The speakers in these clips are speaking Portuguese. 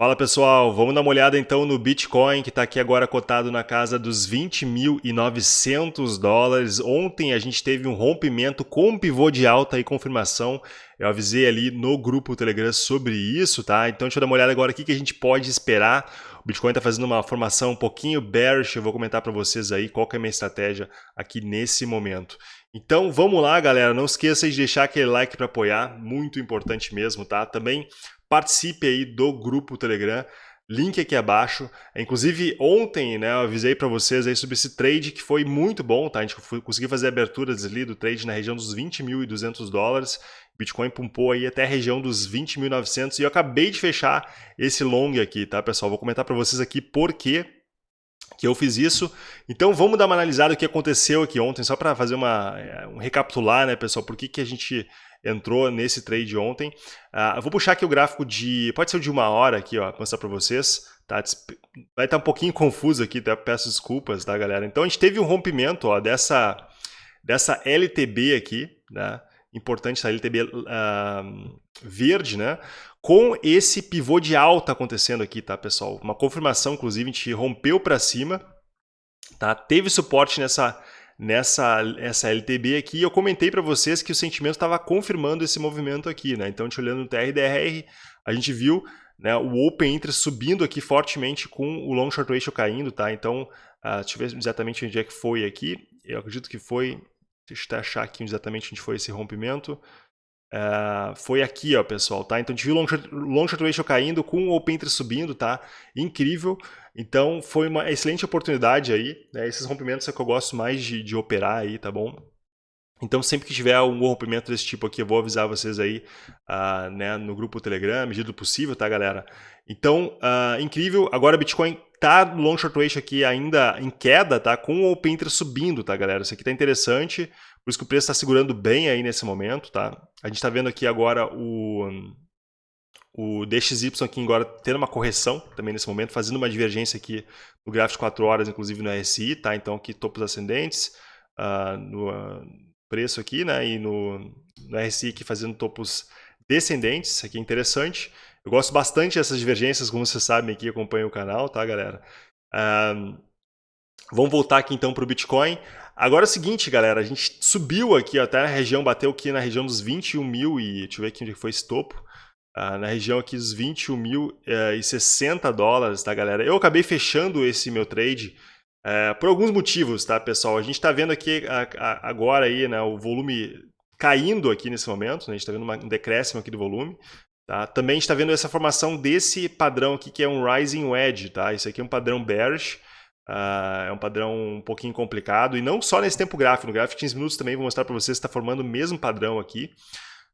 Fala pessoal, vamos dar uma olhada então no Bitcoin que está aqui agora cotado na casa dos 20.900 dólares. Ontem a gente teve um rompimento com pivô de alta e confirmação. Eu avisei ali no grupo Telegram sobre isso, tá? Então deixa eu dar uma olhada agora aqui que a gente pode esperar. O Bitcoin está fazendo uma formação um pouquinho bearish, eu vou comentar para vocês aí qual que é a minha estratégia aqui nesse momento. Então vamos lá, galera. Não esqueça de deixar aquele like para apoiar, muito importante mesmo, tá? Também participe aí do grupo Telegram, link aqui abaixo. Inclusive, ontem né, eu avisei para vocês aí sobre esse trade que foi muito bom, tá? A gente conseguiu fazer aberturas ali do trade na região dos 20.200 dólares. Bitcoin pumpou aí até a região dos 20.900 e eu acabei de fechar esse long aqui, tá, pessoal? Vou comentar para vocês aqui por quê que eu fiz isso. Então vamos dar uma analisada o que aconteceu aqui ontem, só para fazer uma, é, um recapitular, né, pessoal, por que, que a gente entrou nesse trade ontem. Uh, vou puxar aqui o gráfico de, pode ser de uma hora aqui, ó, mostrar para vocês. Tá? Vai estar tá um pouquinho confuso aqui, tá? peço desculpas, tá, galera? Então a gente teve um rompimento ó, dessa, dessa LTB aqui, né? importante essa LTB uh, verde, né? Com esse pivô de alta acontecendo aqui, tá, pessoal? Uma confirmação, inclusive, a gente rompeu para cima, tá? Teve suporte nessa nessa essa LTB aqui, eu comentei para vocês que o sentimento estava confirmando esse movimento aqui, né? Então, gente olhando no TRDR, a gente viu né, o Open Interest subindo aqui fortemente com o Long Short Ratio caindo, tá? Então, uh, deixa eu ver exatamente onde é que foi aqui. Eu acredito que foi, deixa eu achar aqui exatamente onde foi esse rompimento. Uh, foi aqui, ó, pessoal, tá? Então a gente viu long short, long short ratio caindo com o open interest subindo, tá? Incrível. Então foi uma excelente oportunidade aí, né? Esses rompimentos é que eu gosto mais de, de operar aí, tá bom? Então sempre que tiver um rompimento desse tipo aqui, eu vou avisar vocês aí uh, né, no grupo Telegram, medida do possível, tá, galera? Então, uh, incrível. Agora Bitcoin tá long short ratio aqui ainda em queda, tá? Com o open interest subindo, tá, galera? Isso aqui tá interessante. Por isso que o preço está segurando bem aí nesse momento, tá? A gente está vendo aqui agora o, o DXY aqui agora tendo uma correção também nesse momento, fazendo uma divergência aqui no gráfico de 4 horas, inclusive no RSI, tá? Então aqui topos ascendentes uh, no uh, preço aqui, né? E no, no RSI aqui fazendo topos descendentes, isso aqui é interessante. Eu gosto bastante dessas divergências, como vocês sabem aqui, acompanham o canal, tá, galera? Uh, vamos voltar aqui então para o Bitcoin. Agora é o seguinte, galera, a gente subiu aqui até a região, bateu aqui na região dos 21 mil e deixa eu ver aqui onde foi esse topo. Uh, na região aqui dos 21 mil uh, e 60 dólares, tá, galera? Eu acabei fechando esse meu trade uh, por alguns motivos, tá, pessoal? A gente está vendo aqui agora aí, né, o volume caindo aqui nesse momento, né? a gente está vendo uma, um decréscimo aqui do volume. Tá? Também está vendo essa formação desse padrão aqui, que é um Rising Wedge. Tá? Isso aqui é um padrão bearish. Uh, é um padrão um pouquinho complicado, e não só nesse tempo gráfico, no gráfico de 15 minutos também vou mostrar para vocês está formando o mesmo padrão aqui.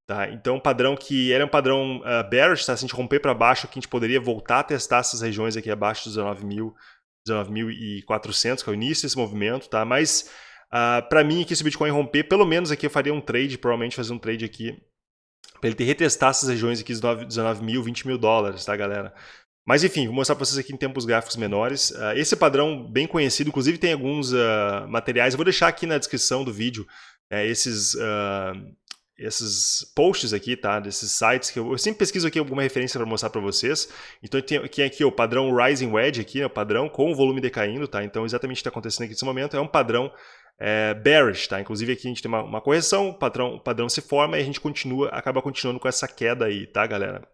Tá? Então, um padrão que era um padrão uh, bearish, tá? se a gente romper para baixo, aqui a gente poderia voltar a testar essas regiões aqui abaixo dos 19.400, 19 que é o início desse movimento, tá? mas uh, para mim aqui se o Bitcoin romper, pelo menos aqui eu faria um trade, provavelmente fazer um trade aqui para ele ter retestar essas regiões aqui dos 19 mil, 20 mil dólares, tá galera? Mas enfim, vou mostrar para vocês aqui em tempos gráficos menores. Uh, esse padrão bem conhecido, inclusive tem alguns uh, materiais, eu vou deixar aqui na descrição do vídeo uh, esses, esses posts aqui, tá? Desses sites que eu, eu sempre pesquiso aqui alguma referência para mostrar para vocês. Então tem aqui, aqui o padrão Rising Wedge, aqui, né, o padrão com o volume decaindo, tá? Então exatamente o que está acontecendo aqui nesse momento é um padrão é, bearish, tá? Inclusive aqui a gente tem uma, uma correção, o padrão, o padrão se forma e a gente continua, acaba continuando com essa queda aí, tá, galera?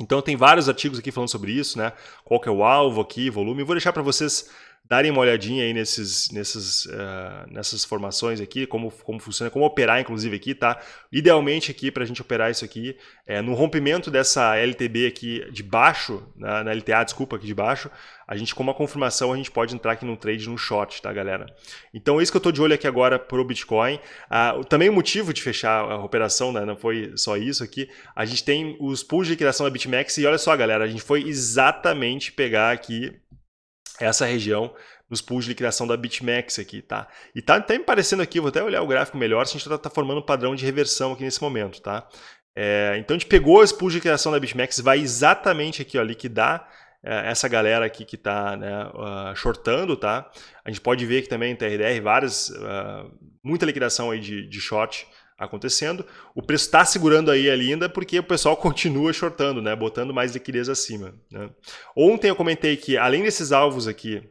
Então tem vários artigos aqui falando sobre isso, né? Qual que é o alvo aqui, volume. Eu vou deixar para vocês darem uma olhadinha aí nesses, nesses, uh, nessas formações aqui, como, como funciona, como operar inclusive aqui, tá? Idealmente aqui para a gente operar isso aqui, é, no rompimento dessa LTB aqui de baixo, na, na, LTA, desculpa, aqui de baixo, a gente com uma confirmação a gente pode entrar aqui no trade no short, tá galera? Então é isso que eu estou de olho aqui agora para o Bitcoin. Uh, também o motivo de fechar a operação, né, não foi só isso aqui, a gente tem os pools de liquidação da BitMEX e olha só galera, a gente foi exatamente pegar aqui essa região nos pools de liquidação da BitMEX aqui, tá? E tá até me parecendo aqui, vou até olhar o gráfico melhor, se a gente está tá formando um padrão de reversão aqui nesse momento, tá? É, então a gente pegou os pools de liquidação da BitMEX, vai exatamente aqui, ó, liquidar é, essa galera aqui que está né, uh, shortando, tá? A gente pode ver aqui também em TRDR várias, uh, muita liquidação aí de, de short acontecendo. O preço está segurando aí ainda porque o pessoal continua shortando, né? Botando mais liquidez acima. Né? Ontem eu comentei que além desses alvos aqui,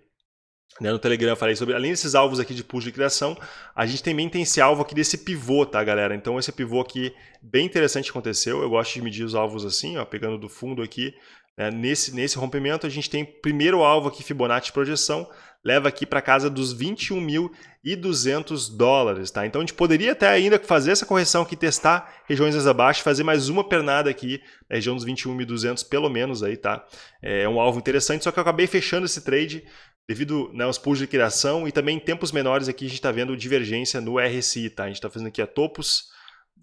né, no Telegram eu falei sobre, além desses alvos aqui de push de criação, a gente também tem esse alvo aqui desse pivô, tá galera? Então esse pivô aqui, bem interessante aconteceu, eu gosto de medir os alvos assim, ó, pegando do fundo aqui, né? nesse, nesse rompimento a gente tem primeiro alvo aqui Fibonacci projeção, leva aqui para casa dos 21.200 dólares, tá? Então a gente poderia até ainda fazer essa correção aqui, testar regiões mais abaixo, fazer mais uma pernada aqui na região dos 21.200 pelo menos aí, tá? É um alvo interessante, só que eu acabei fechando esse trade devido né, aos pools de criação e também em tempos menores aqui a gente está vendo divergência no RSI, tá? A gente está fazendo aqui a topos,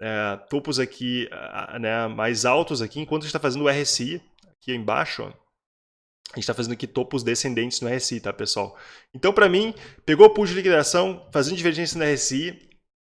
é, topos aqui né, mais altos aqui, enquanto a gente está fazendo o RSI aqui embaixo, ó, a gente está fazendo aqui topos descendentes no RSI, tá, pessoal? Então, para mim, pegou o pool de liquidação, fazendo divergência no RSI,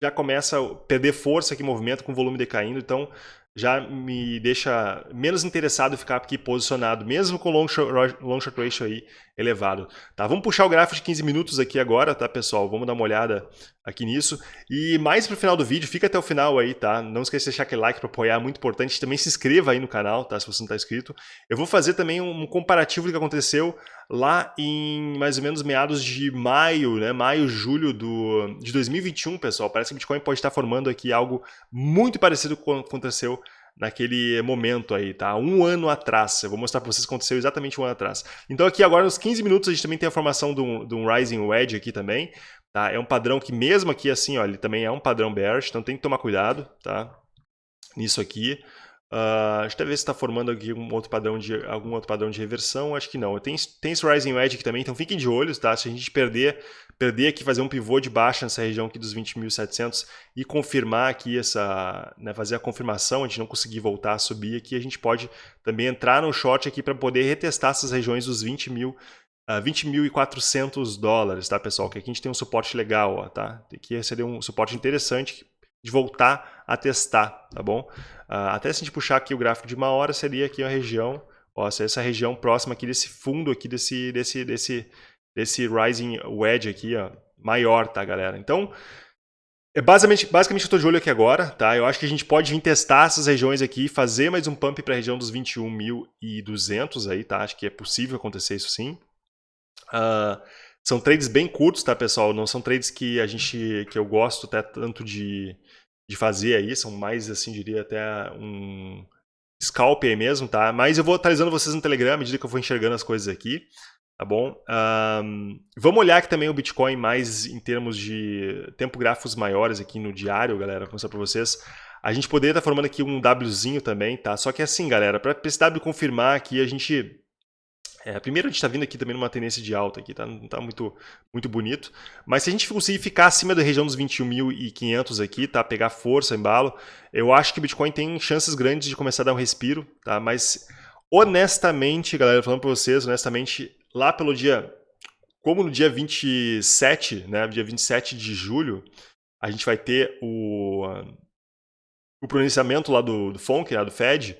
já começa a perder força aqui, movimento com volume decaindo. Então, já me deixa menos interessado em ficar aqui posicionado, mesmo com long short, long short ratio aí elevado. Tá, vamos puxar o gráfico de 15 minutos aqui agora, tá, pessoal? Vamos dar uma olhada aqui nisso. E mais pro final do vídeo, fica até o final aí, tá? Não esqueça de deixar aquele like para apoiar, é muito importante. Também se inscreva aí no canal, tá? Se você não está inscrito. Eu vou fazer também um comparativo do que aconteceu lá em mais ou menos meados de maio, né? Maio, julho do, de 2021, pessoal. Parece que o Bitcoin pode estar formando aqui algo muito parecido com o que aconteceu naquele momento aí, tá? Um ano atrás. Eu vou mostrar para vocês o que aconteceu exatamente um ano atrás. Então aqui agora nos 15 minutos a gente também tem a formação de um, de um Rising Wedge aqui também, tá? É um padrão que mesmo aqui assim, ó, ele também é um padrão bearish, então tem que tomar cuidado, tá? Nisso aqui. Uh, deixa eu ver se está formando aqui um outro padrão de, algum outro padrão de reversão. Acho que não. Tem, tem esse Rising Wedge aqui também, então fiquem de olhos, tá? Se a gente perder, perder aqui, fazer um pivô de baixa nessa região aqui dos 20.700 e confirmar aqui essa, né, fazer a confirmação, a gente não conseguir voltar a subir aqui, a gente pode também entrar no short aqui para poder retestar essas regiões dos 20 mil Uh, ah, 20.400 dólares, tá, pessoal? Que aqui a gente tem um suporte legal, ó, tá? Aqui seria um suporte interessante de voltar a testar, tá bom? Uh, até se a gente puxar aqui o gráfico de uma hora, seria aqui a região, ó, essa região próxima aqui desse fundo aqui, desse, desse, desse, desse rising wedge aqui, ó, maior, tá, galera? Então, é basicamente, basicamente eu estou de olho aqui agora, tá? Eu acho que a gente pode vir testar essas regiões aqui, fazer mais um pump para a região dos 21.200 aí, tá? Acho que é possível acontecer isso sim. Uh, são trades bem curtos, tá, pessoal? Não são trades que a gente, que eu gosto até tanto de, de fazer aí, são mais, assim, diria até um scalp aí mesmo, tá? Mas eu vou atualizando vocês no Telegram à medida que eu for enxergando as coisas aqui, tá bom? Um, vamos olhar aqui também o Bitcoin mais em termos de tempo gráficos maiores aqui no diário, galera, vou mostrar para vocês. A gente poderia estar tá formando aqui um Wzinho também, tá? Só que assim, galera, para esse W confirmar aqui, a gente é, primeiro a gente está vindo aqui também numa tendência de alta aqui, tá? não está muito, muito bonito. Mas se a gente conseguir ficar acima da região dos 21.500 aqui, tá? pegar força, embalo, eu acho que o Bitcoin tem chances grandes de começar a dar um respiro. Tá? Mas honestamente, galera, falando para vocês, honestamente, lá pelo dia, como no dia 27, né, dia 27 de julho, a gente vai ter o, o pronunciamento lá do, do FONC, né, do Fed,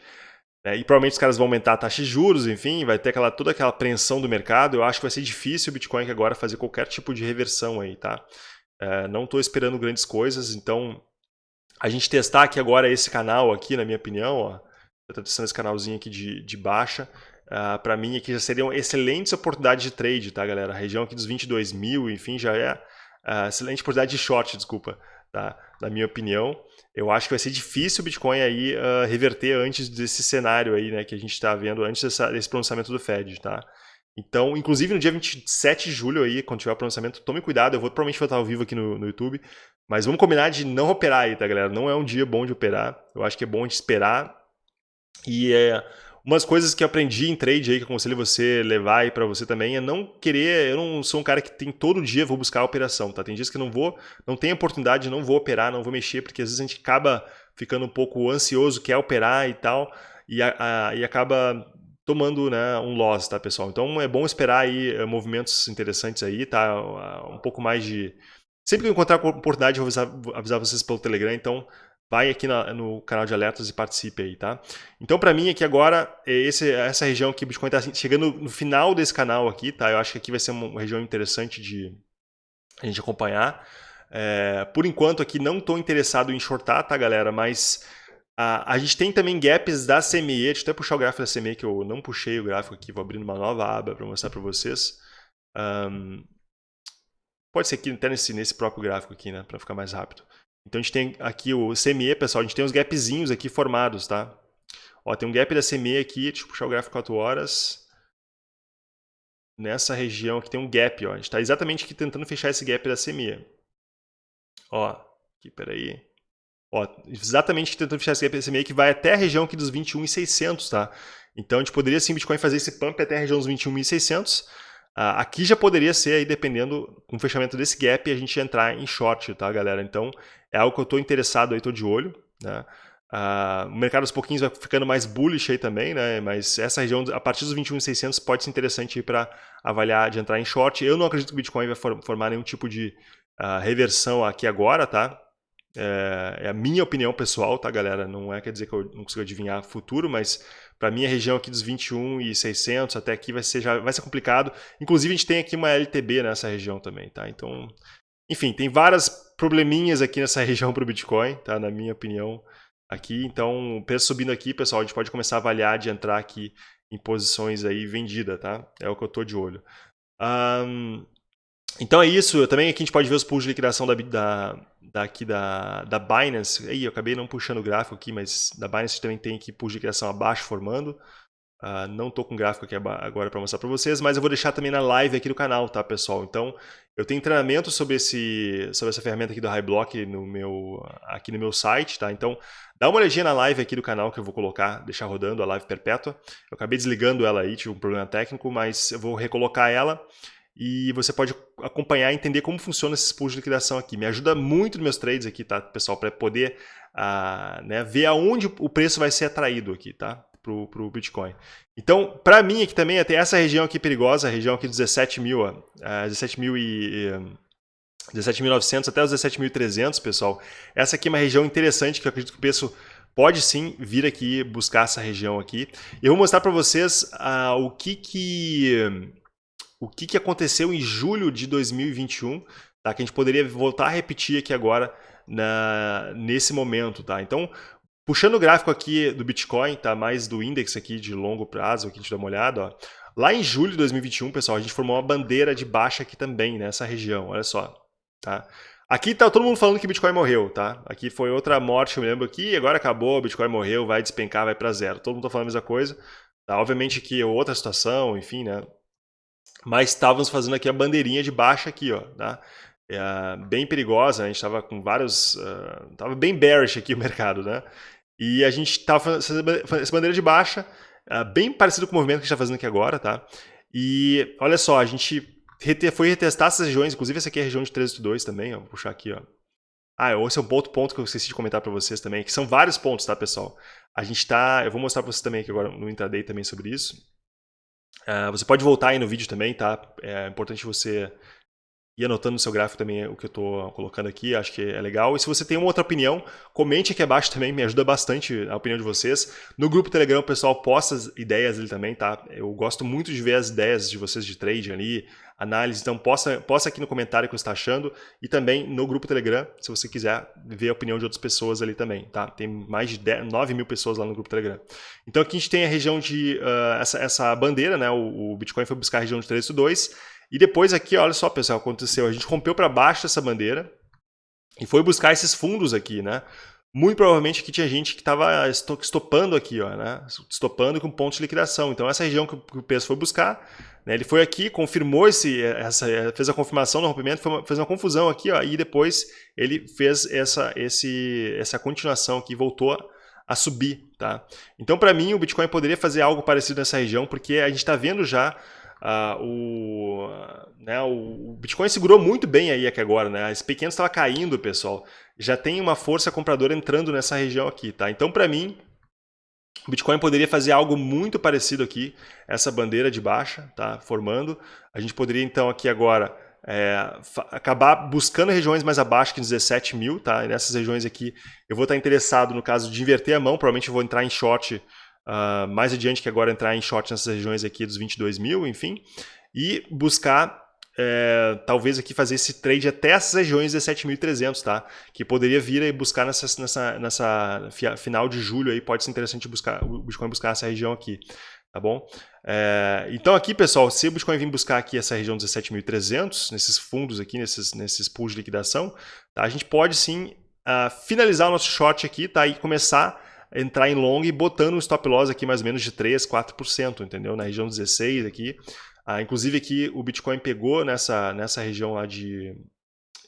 é, e provavelmente os caras vão aumentar a taxa de juros, enfim, vai ter aquela, toda aquela apreensão do mercado. Eu acho que vai ser difícil o Bitcoin agora fazer qualquer tipo de reversão aí, tá? É, não estou esperando grandes coisas, então a gente testar aqui agora esse canal aqui, na minha opinião, ó, eu estou testando esse canalzinho aqui de, de baixa, uh, para mim aqui já seriam excelentes oportunidades de trade, tá, galera? A região aqui dos 22 mil, enfim, já é uh, excelente oportunidade de short, desculpa, tá? Na minha opinião. Eu acho que vai ser difícil o Bitcoin aí uh, reverter antes desse cenário aí, né, que a gente está vendo antes dessa, desse pronunciamento do Fed, tá? Então, inclusive no dia 27 de julho aí, quando tiver o pronunciamento, tome cuidado, eu vou provavelmente vou estar ao vivo aqui no, no YouTube, mas vamos combinar de não operar aí, tá, galera? Não é um dia bom de operar, eu acho que é bom de esperar e é Umas coisas que aprendi em trade aí, que aconselho você levar aí para você também, é não querer. Eu não sou um cara que tem todo dia vou buscar a operação, tá? Tem dias que não vou, não tenho oportunidade, não vou operar, não vou mexer, porque às vezes a gente acaba ficando um pouco ansioso, quer operar e tal, e, a, a, e acaba tomando né, um loss, tá, pessoal? Então é bom esperar aí uh, movimentos interessantes aí, tá? Uh, um pouco mais de. Sempre que eu encontrar oportunidade, eu vou avisar, avisar vocês pelo Telegram, então vai aqui na, no canal de alertas e participe aí, tá? Então, para mim, aqui agora, é esse, essa região o Bitcoin está chegando no final desse canal aqui, tá? Eu acho que aqui vai ser uma região interessante de a gente acompanhar. É, por enquanto aqui não estou interessado em shortar, tá galera? Mas a, a gente tem também gaps da CME, deixa eu até puxar o gráfico da CME que eu não puxei o gráfico aqui, vou abrir uma nova aba para mostrar para vocês. Um, pode ser aqui até nesse, nesse próprio gráfico aqui, né, para ficar mais rápido. Então a gente tem aqui o CME, pessoal, a gente tem os gapzinhos aqui formados, tá? Ó, tem um gap da CME aqui, deixa eu puxar o gráfico 4 horas. Nessa região aqui tem um gap, ó. A gente está exatamente aqui tentando fechar esse gap da CME. Ó, aqui, peraí. Ó, exatamente tentando fechar esse gap da CME que vai até a região aqui dos 21.600, tá? Então a gente poderia sim, Bitcoin, fazer esse pump até a região dos 21.600. Ah, aqui já poderia ser, aí, dependendo, com o fechamento desse gap, a gente entrar em short, tá, galera? Então é algo que eu estou interessado aí, estou de olho, né? Uh, o mercado aos pouquinhos vai ficando mais bullish aí também, né? Mas essa região, a partir dos 21.600, pode ser interessante para avaliar de entrar em short. Eu não acredito que o Bitcoin vai formar nenhum tipo de uh, reversão aqui agora, tá? É, é, a minha opinião pessoal, tá, galera? Não é quer dizer que eu não consigo adivinhar futuro, mas para mim a região aqui dos 21.600 até aqui vai ser, já, vai ser complicado. Inclusive a gente tem aqui uma LTB nessa região também, tá? Então, enfim, tem várias probleminhas aqui nessa região para o Bitcoin, tá? Na minha opinião aqui. Então, o preço subindo aqui, pessoal, a gente pode começar a avaliar de entrar aqui em posições aí vendida, tá? É o que eu estou de olho. Um, então é isso. Também aqui a gente pode ver os pools de liquidação da, da, daqui da, da Binance. Aí eu acabei não puxando o gráfico aqui, mas da Binance também tem aqui pools de liquidação abaixo formando. Uh, não estou com gráfico aqui agora para mostrar para vocês, mas eu vou deixar também na live aqui do canal, tá, pessoal? Então, eu tenho treinamento sobre, esse, sobre essa ferramenta aqui do HighBlock no meu, aqui no meu site, tá? Então, dá uma olhadinha na live aqui do canal que eu vou colocar, deixar rodando a live perpétua. Eu acabei desligando ela aí, tive um problema técnico, mas eu vou recolocar ela e você pode acompanhar e entender como funciona esses pools de liquidação aqui. Me ajuda muito nos meus trades aqui, tá, pessoal? Para poder uh, né, ver aonde o preço vai ser atraído aqui, tá? Para o Bitcoin. Então, para mim aqui também, até essa região aqui perigosa, a região aqui dos 17 mil, uh, 17 mil e... 17.900 até os 17.300, pessoal. Essa aqui é uma região interessante que eu acredito que o preço pode sim vir aqui buscar essa região aqui. Eu vou mostrar para vocês uh, o que que o que que aconteceu em julho de 2021, tá? Que a gente poderia voltar a repetir aqui agora na, nesse momento, tá? Então, Puxando o gráfico aqui do Bitcoin, tá? mais do índice aqui de longo prazo, aqui a gente dá uma olhada. Ó. Lá em julho de 2021, pessoal, a gente formou uma bandeira de baixa aqui também, nessa região, olha só. Tá? Aqui tá todo mundo falando que Bitcoin morreu, tá? Aqui foi outra morte, eu me lembro aqui, agora acabou, Bitcoin morreu, vai despencar, vai para zero. Todo mundo tá falando a mesma coisa. Tá? Obviamente que outra situação, enfim, né? Mas estávamos fazendo aqui a bandeirinha de baixa aqui, ó, tá? É, bem perigosa, a gente estava com vários... Uh, tava bem bearish aqui o mercado, né? E a gente estava fazendo essa bandeira de baixa, ah, bem parecido com o movimento que a gente está fazendo aqui agora, tá? E olha só, a gente foi retestar essas regiões, inclusive essa aqui é a região de 1382 também, ó, vou puxar aqui, ó. Ah, esse é um outro ponto que eu esqueci de comentar para vocês também, que são vários pontos, tá, pessoal? A gente tá, eu vou mostrar para vocês também aqui agora no intraday também sobre isso. Uh, você pode voltar aí no vídeo também, tá? É importante você e anotando no seu gráfico também o que eu estou colocando aqui, acho que é legal. E se você tem uma outra opinião, comente aqui abaixo também, me ajuda bastante a opinião de vocês. No grupo Telegram o pessoal posta as ideias ali também, tá? Eu gosto muito de ver as ideias de vocês de trade ali, análise, então posta, posta aqui no comentário o que você está achando e também no grupo Telegram, se você quiser ver a opinião de outras pessoas ali também, tá? Tem mais de 10, 9 mil pessoas lá no grupo Telegram. Então aqui a gente tem a região de, uh, essa, essa bandeira, né? O, o Bitcoin foi buscar a região de 302, e depois aqui, olha só, pessoal, aconteceu. A gente rompeu para baixo essa bandeira e foi buscar esses fundos aqui, né? Muito provavelmente aqui tinha gente que estava estopando aqui, ó, né? Estopando com pontos de liquidação. Então essa região que o preço foi buscar, né? ele foi aqui, confirmou esse, essa, fez a confirmação do rompimento, fez uma confusão aqui, ó, e depois ele fez essa, esse, essa continuação aqui, voltou a subir, tá? Então para mim o Bitcoin poderia fazer algo parecido nessa região, porque a gente está vendo já Uh, o, né, o, Bitcoin segurou muito bem aí aqui agora, né? As pequenas estava caindo, pessoal. Já tem uma força compradora entrando nessa região aqui, tá? Então, para mim, o Bitcoin poderia fazer algo muito parecido aqui, essa bandeira de baixa, tá? Formando. A gente poderia, então, aqui agora é, acabar buscando regiões mais abaixo que 17 mil, tá? E nessas regiões aqui eu vou estar interessado no caso de inverter a mão, provavelmente eu vou entrar em short uh, mais adiante que agora entrar em short nessas regiões aqui dos 22 mil, enfim, e buscar é, talvez aqui fazer esse trade até essas regiões de 17.300, tá? Que poderia vir e buscar nessa, nessa, nessa final de julho aí, pode ser interessante buscar, o Bitcoin buscar essa região aqui, tá bom? É, então aqui, pessoal, se o Bitcoin vir buscar aqui essa região 17.300, nesses fundos aqui, nesses, nesses pools de liquidação, tá? a gente pode sim uh, finalizar o nosso short aqui, tá? E começar entrar em long e botando um stop loss aqui mais ou menos de 3, 4%, entendeu? Na região 16 aqui, ah, inclusive aqui o Bitcoin pegou nessa, nessa região lá de,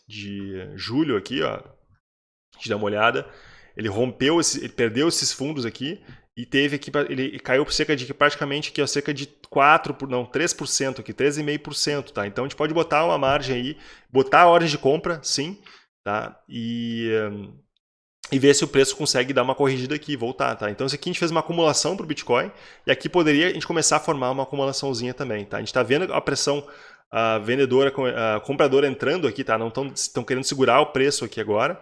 de julho aqui, ó. A gente dá uma olhada. Ele rompeu, esse, ele perdeu esses fundos aqui e teve aqui, ele caiu por cerca de praticamente aqui, ó, cerca de 4, não, 3% aqui, 13,5%, tá? Então a gente pode botar uma margem aí, botar a ordem de compra, sim, tá? E e ver se o preço consegue dar uma corrigida aqui, voltar, tá? Então, isso aqui a gente fez uma acumulação para o Bitcoin e aqui poderia a gente começar a formar uma acumulaçãozinha também, tá? A gente está vendo a pressão a vendedora, a compradora entrando aqui, tá? Não estão querendo segurar o preço aqui agora,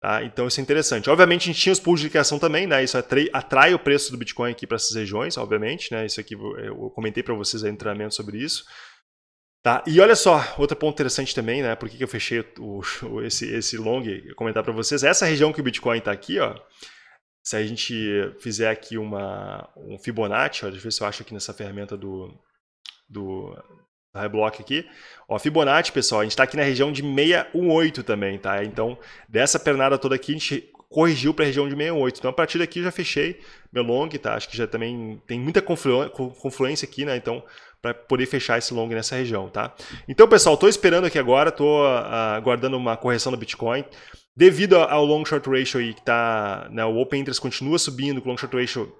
tá? Então, isso é interessante. Obviamente, a gente tinha os pools de liquidação também, né? Isso atrai, atrai o preço do Bitcoin aqui para essas regiões, obviamente, né? Isso aqui eu comentei para vocês aí no treinamento sobre isso. Tá? E olha só, outro ponto interessante também, né? Por que, que eu fechei o, o, esse, esse long, comentar para vocês. Essa região que o Bitcoin está aqui, ó, se a gente fizer aqui uma, um Fibonacci, ó, deixa eu ver se eu acho aqui nessa ferramenta do, do Reblock aqui. Ó, Fibonacci, pessoal, a gente está aqui na região de 618 também, tá? Então, dessa pernada toda aqui, a gente corrigiu para a região de 68. Então, a partir daqui eu já fechei meu long, tá? Acho que já também tem muita confluência aqui, né? Então, para poder fechar esse long nessa região, tá? Então, pessoal, estou esperando aqui agora, estou ah, aguardando uma correção do Bitcoin. Devido ao long short ratio aí, que tá, né, o open interest continua subindo, o long short ratio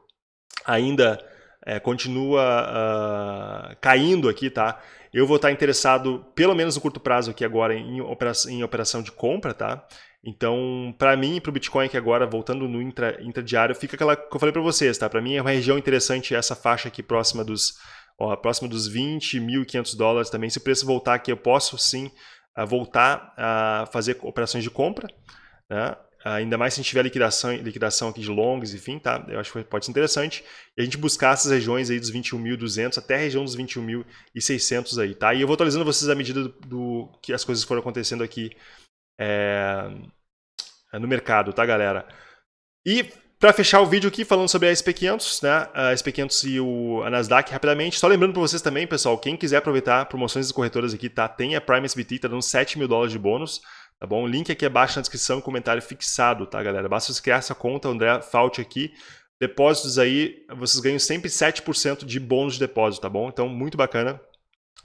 ainda é, continua uh, caindo aqui, tá? Eu vou estar interessado, pelo menos no curto prazo aqui agora, em operação, em operação de compra, tá? Então, para mim, para o Bitcoin aqui agora, voltando no intra, intradiário, fica aquela que eu falei para vocês, tá? Para mim é uma região interessante essa faixa aqui próxima dos ó, próximo dos 20.500 dólares também. Se o preço voltar aqui, eu posso sim voltar a fazer operações de compra, né? ainda mais se tiver liquidação, liquidação aqui de longs, enfim, tá? Eu acho que pode ser interessante. E a gente buscar essas regiões aí dos 21.200 até a região dos 21.600 aí, tá? E eu vou atualizando vocês à medida do, do que as coisas foram acontecendo aqui é, no mercado, tá, galera? E para fechar o vídeo aqui falando sobre a SP500, né? A SP500 e o, a Nasdaq rapidamente. Só lembrando para vocês também, pessoal, quem quiser aproveitar promoções das corretoras aqui, tá? Tem a Prime SBT, tá dando 7 mil dólares de bônus, tá bom? O link aqui abaixo na descrição e comentário fixado, tá, galera? Basta você criar essa conta, André Fault aqui. Depósitos aí, vocês ganham sempre 7% de bônus de depósito, tá bom? Então, muito bacana.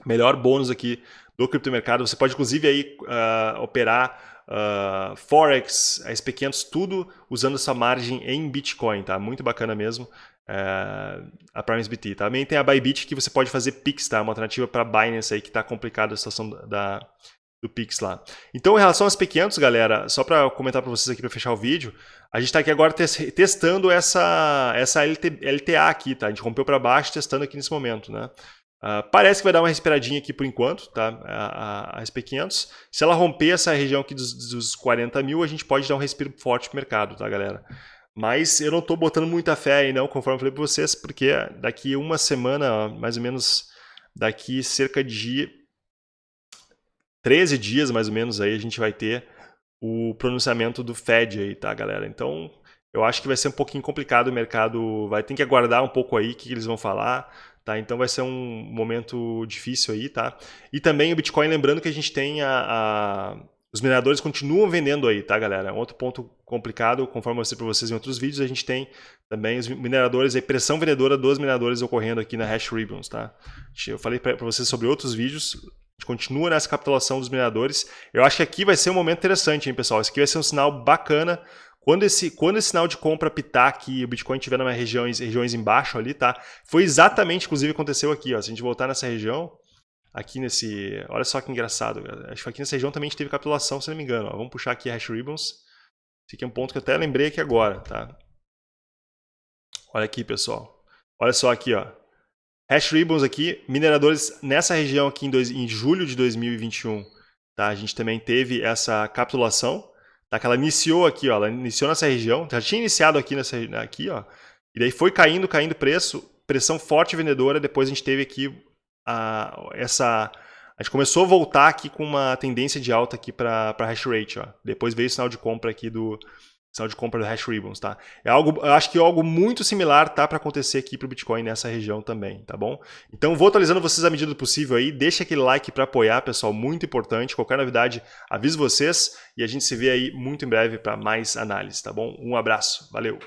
Melhor bônus aqui do criptomercado. Você pode, inclusive, aí uh, operar uh, Forex, SP500, tudo usando essa margem em Bitcoin, tá? Muito bacana mesmo. Uh, a PrimesBT. Também tem a Bybit que você pode fazer Pix, tá? Uma alternativa para Binance aí que está complicada a situação da, do Pix lá. Então, em relação às P500, galera, só para comentar para vocês aqui para fechar o vídeo, a gente está aqui agora testando essa, essa LT, LTA aqui, tá? A gente rompeu para baixo testando aqui nesse momento, né? Uh, parece que vai dar uma respiradinha aqui por enquanto, tá? A, a, a, SP500. Se ela romper essa região aqui dos, dos 40 mil, a gente pode dar um respiro forte pro mercado, tá, galera? Mas eu não estou botando muita fé aí, não, conforme eu falei para vocês, porque daqui uma semana, mais ou menos, daqui cerca de 13 dias, mais ou menos, aí a gente vai ter o pronunciamento do Fed aí, tá, galera? Então, eu acho que vai ser um pouquinho complicado o mercado, vai ter que aguardar um pouco aí o que eles vão falar. Tá? Então vai ser um momento difícil aí, tá? E também o Bitcoin, lembrando que a gente tem a, a... Os mineradores continuam vendendo aí, tá, galera? Outro ponto complicado, conforme eu mostrei para vocês em outros vídeos, a gente tem também os mineradores, a pressão vendedora dos mineradores ocorrendo aqui na Hash Ribbons, tá? Eu falei para vocês sobre outros vídeos, a gente continua nessa capitulação dos mineradores. Eu acho que aqui vai ser um momento interessante, hein, pessoal? Esse aqui vai ser um sinal bacana quando esse, quando esse sinal de compra pitar aqui, o Bitcoin estiver nas regiões, regiões embaixo ali, tá? Foi exatamente, inclusive, aconteceu aqui, ó. Se a gente voltar nessa região, aqui nesse... Olha só que engraçado, galera. Acho que aqui nessa região também a gente teve capitulação, se não me engano. Ó. Vamos puxar aqui a Hash Ribbons. Esse aqui é um ponto que eu até lembrei aqui agora, tá? Olha aqui, pessoal. Olha só aqui, ó. Hash Ribbons aqui, mineradores nessa região aqui em, dois, em julho de 2021, tá? A gente também teve essa capitulação, Tá? Que ela iniciou aqui, ó, ela iniciou nessa região, já tinha iniciado aqui nessa aqui, ó, e daí foi caindo, caindo preço, pressão forte vendedora, depois a gente teve aqui a, essa A gente começou a voltar aqui com uma tendência de alta aqui para hash rate, ó. Depois veio o sinal de compra aqui do sinal de compra do hash ribbons, tá? É algo, eu acho que é algo muito similar tá para acontecer aqui para o Bitcoin nessa região também, tá bom? Então vou atualizando vocês à medida do possível aí, deixa aquele like para apoiar, pessoal, muito importante. Qualquer novidade, aviso vocês e a gente se vê aí muito em breve para mais análise, tá bom? Um abraço, valeu.